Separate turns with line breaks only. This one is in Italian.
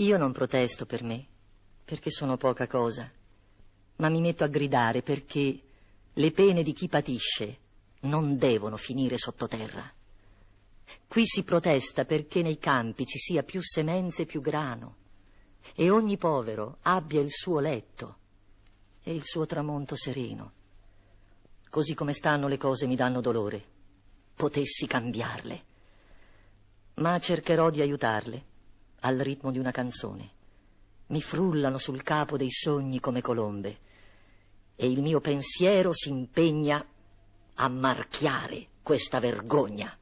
Io non protesto per me, perché sono poca cosa, ma mi metto a gridare perché le pene di chi patisce non devono finire sottoterra. Qui si protesta perché nei campi ci sia più semenze e più grano, e ogni povero abbia il suo letto e il suo tramonto sereno. Così come stanno le cose mi danno dolore. Potessi cambiarle. Ma cercherò di aiutarle al ritmo di una canzone. Mi frullano sul capo dei sogni come colombe e il mio pensiero si impegna a marchiare questa vergogna.